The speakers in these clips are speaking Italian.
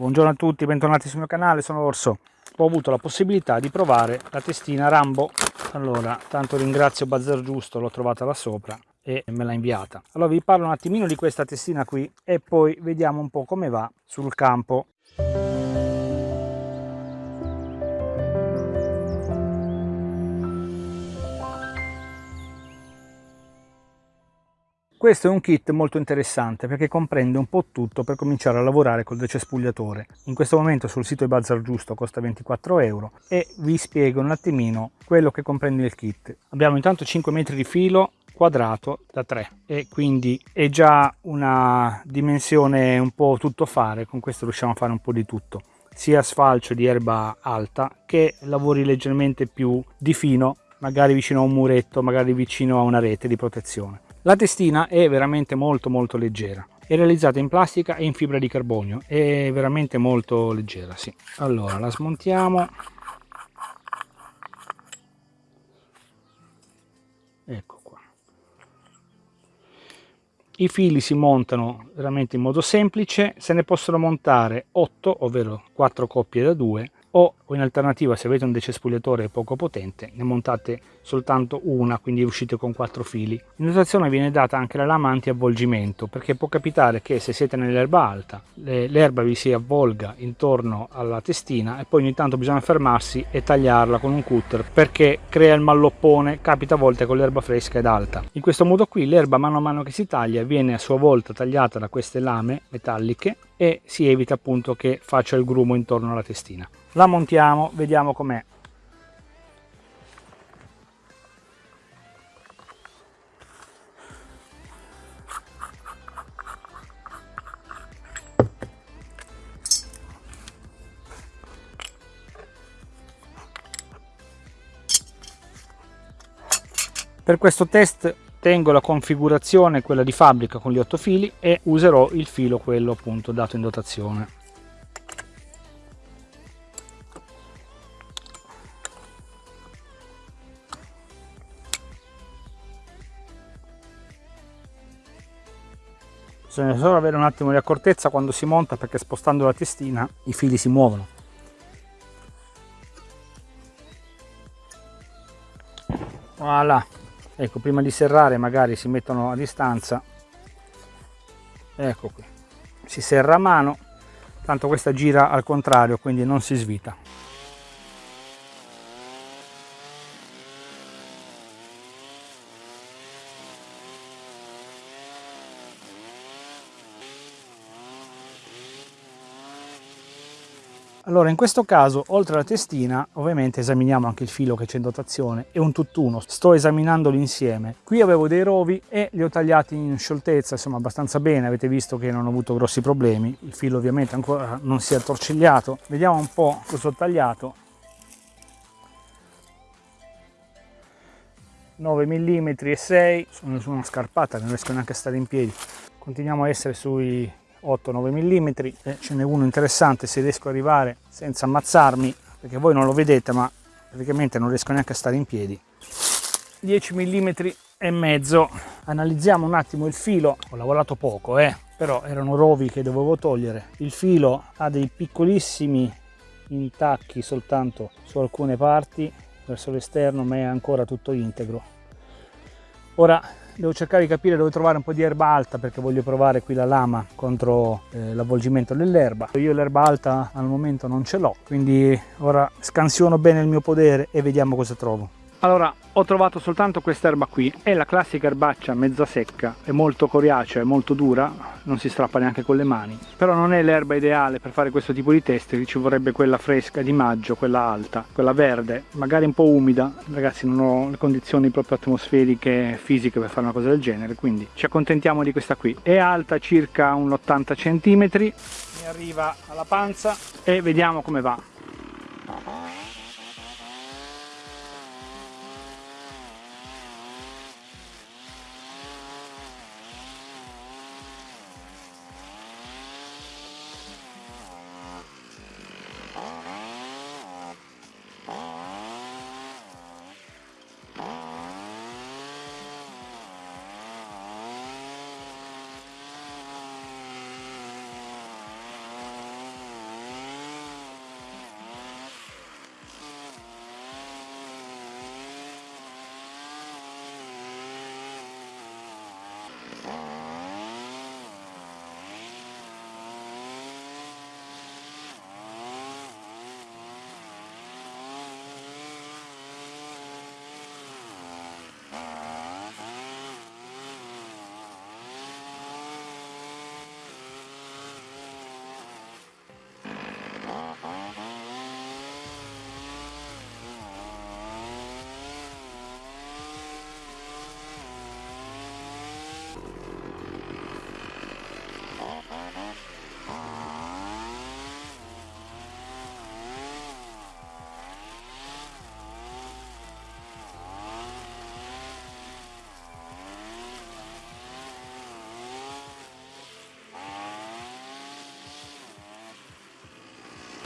Buongiorno a tutti, bentornati sul mio canale, sono Orso. Ho avuto la possibilità di provare la testina Rambo. Allora, tanto ringrazio Bazzer Giusto, l'ho trovata là sopra e me l'ha inviata. Allora vi parlo un attimino di questa testina qui e poi vediamo un po' come va sul campo. Questo è un kit molto interessante perché comprende un po' tutto per cominciare a lavorare col decespugliatore. In questo momento sul sito di Bazar Giusto costa 24 euro e vi spiego un attimino quello che comprende il kit. Abbiamo intanto 5 metri di filo quadrato da 3 e quindi è già una dimensione un po' tutto fare, con questo riusciamo a fare un po' di tutto sia sfalcio di erba alta che lavori leggermente più di fino magari vicino a un muretto magari vicino a una rete di protezione la testina è veramente molto molto leggera, è realizzata in plastica e in fibra di carbonio, è veramente molto leggera, sì. Allora la smontiamo. Ecco qua. I fili si montano veramente in modo semplice, se ne possono montare 8, ovvero 4 coppie da 2 o in alternativa se avete un decespugliatore poco potente ne montate soltanto una quindi uscite con quattro fili. In dotazione viene data anche la lama anti avvolgimento perché può capitare che se siete nell'erba alta l'erba vi si avvolga intorno alla testina e poi ogni tanto bisogna fermarsi e tagliarla con un cutter perché crea il malloppone capita a volte con l'erba fresca ed alta. In questo modo qui l'erba mano a mano che si taglia viene a sua volta tagliata da queste lame metalliche e si evita appunto che faccia il grumo intorno alla testina la montiamo vediamo com'è. Per questo test tengo la configurazione quella di fabbrica con gli otto fili e userò il filo quello appunto dato in dotazione bisogna solo avere un attimo di accortezza quando si monta perché spostando la testina i fili si muovono. Voilà. Ecco prima di serrare magari si mettono a distanza. Ecco qui. Si serra a mano tanto questa gira al contrario quindi non si svita Allora in questo caso oltre alla testina ovviamente esaminiamo anche il filo che c'è in dotazione e un tutt'uno, sto esaminandoli insieme. Qui avevo dei rovi e li ho tagliati in scioltezza insomma abbastanza bene, avete visto che non ho avuto grossi problemi, il filo ovviamente ancora non si è attorcigliato. Vediamo un po' cosa ho tagliato. 9 mm e 6 sono su una scarpata non riesco neanche a stare in piedi continuiamo a essere sui 8-9 mm e ce n'è uno interessante se riesco ad arrivare senza ammazzarmi perché voi non lo vedete ma praticamente non riesco neanche a stare in piedi. 10 mm e mezzo. Analizziamo un attimo il filo. Ho lavorato poco eh però erano rovi che dovevo togliere. Il filo ha dei piccolissimi intacchi soltanto su alcune parti verso l'esterno ma è ancora tutto integro. Ora devo cercare di capire dove trovare un po' di erba alta perché voglio provare qui la lama contro eh, l'avvolgimento dell'erba. Io l'erba alta al momento non ce l'ho quindi ora scansiono bene il mio podere e vediamo cosa trovo allora, ho trovato soltanto quest'erba qui, è la classica erbaccia mezza secca, è molto coriacea, è molto dura, non si strappa neanche con le mani, però non è l'erba ideale per fare questo tipo di test, ci vorrebbe quella fresca di maggio, quella alta, quella verde, magari un po' umida, ragazzi non ho le condizioni proprio atmosferiche fisiche per fare una cosa del genere, quindi ci accontentiamo di questa qui, è alta circa un 80 cm, mi arriva alla panza e vediamo come va.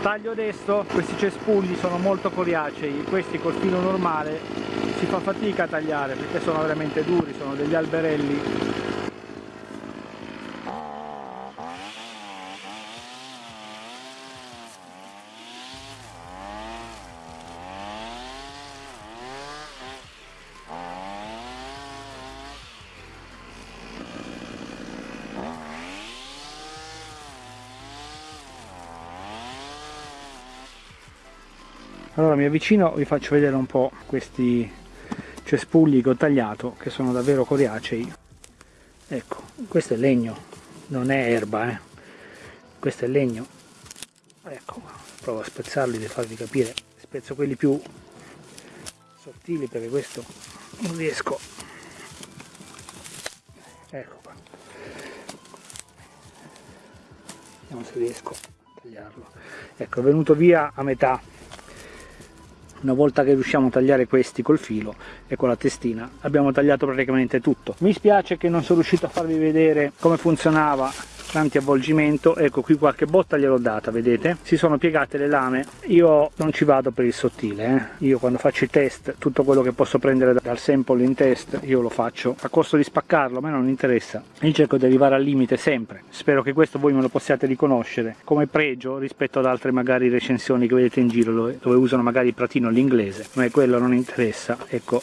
Taglio adesso questi cespugli sono molto coriacei questi col filo normale si fa fatica a tagliare perché sono veramente duri sono degli alberelli allora mi avvicino vi faccio vedere un po' questi cespugli che ho tagliato che sono davvero coriacei. Ecco questo è legno non è erba eh. questo è legno. Ecco provo a spezzarli per farvi capire. Spezzo quelli più sottili perché questo non riesco. Ecco qua. Vediamo se riesco a tagliarlo. Ecco è venuto via a metà una volta che riusciamo a tagliare questi col filo e con la testina abbiamo tagliato praticamente tutto. Mi spiace che non sono riuscito a farvi vedere come funzionava l'antiavvolgimento ecco qui qualche botta gliel'ho data vedete? Si sono piegate le lame. Io non ci vado per il sottile eh? io quando faccio i test tutto quello che posso prendere dal sample in test io lo faccio. A costo di spaccarlo a me non interessa. Io cerco di arrivare al limite sempre. Spero che questo voi me lo possiate riconoscere come pregio rispetto ad altre magari recensioni che vedete in giro dove, usano magari il pratino l'inglese a me quello non interessa. Ecco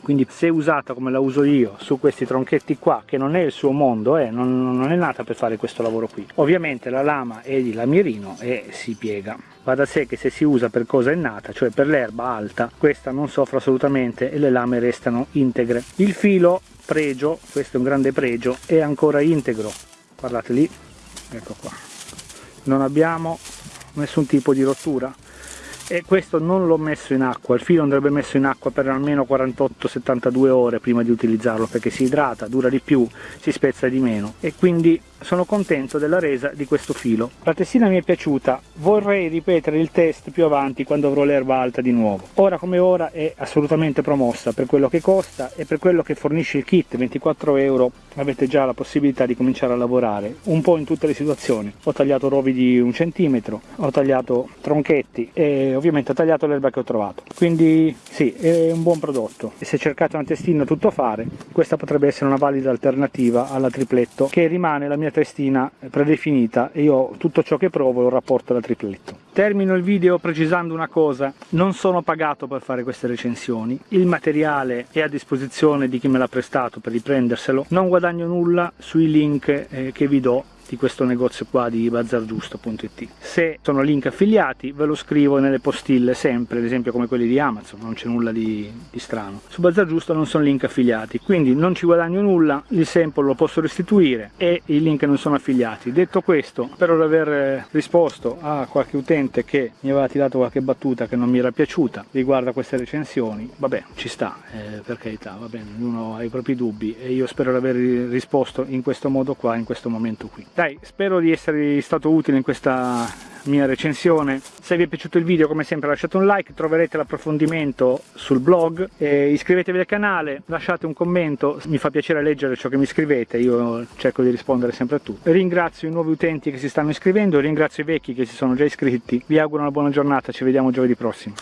quindi se usata come la uso io su questi tronchetti qua che non è il suo mondo eh, non, non, è nata per fare questo lavoro qui. Ovviamente la lama è di lamierino e si piega. Va da sé che se si usa per cosa è nata cioè per l'erba alta questa non soffre assolutamente e le lame restano integre. Il filo pregio questo è un grande pregio è ancora integro. Guardate lì ecco qua. Non abbiamo nessun tipo di rottura e questo non l'ho messo in acqua, il filo andrebbe messo in acqua per almeno 48-72 ore prima di utilizzarlo perché si idrata, dura di più, si spezza di meno e quindi sono contento della resa di questo filo. La testina mi è piaciuta, vorrei ripetere il test più avanti quando avrò l'erba alta di nuovo. Ora come ora è assolutamente promossa per quello che costa e per quello che fornisce il kit, 24 euro avete già la possibilità di cominciare a lavorare un po' in tutte le situazioni. Ho tagliato rovi di un centimetro, ho tagliato tronchetti e ovviamente ho tagliato l'erba che ho trovato. Quindi sì, è un buon prodotto. E se cercate una testina tutto fare, questa potrebbe essere una valida alternativa alla tripletto che rimane la mia mia testina predefinita e io tutto ciò che provo lo rapporto alla tripletto. Termino il video precisando una cosa, non sono pagato per fare queste recensioni, il materiale è a disposizione di chi me l'ha prestato per riprenderselo, non guadagno nulla sui link eh, che vi do di questo negozio qua di bazargiusto.it se sono link affiliati ve lo scrivo nelle postille sempre ad esempio come quelli di Amazon non c'è nulla di, di, strano. Su Bazar Giusto non sono link affiliati quindi non ci guadagno nulla il sample lo posso restituire e i link non sono affiliati. Detto questo spero di aver risposto a qualche utente che mi aveva tirato qualche battuta che non mi era piaciuta riguardo a queste recensioni vabbè ci sta eh, per carità va bene ognuno ha i propri dubbi e io spero di aver risposto in questo modo qua in questo momento qui dai spero di essere stato utile in questa mia recensione. Se vi è piaciuto il video come sempre lasciate un like troverete l'approfondimento sul blog e iscrivetevi al canale lasciate un commento mi fa piacere leggere ciò che mi scrivete io cerco di rispondere sempre a tutti. Ringrazio i nuovi utenti che si stanno iscrivendo ringrazio i vecchi che si sono già iscritti. Vi auguro una buona giornata ci vediamo giovedì prossimo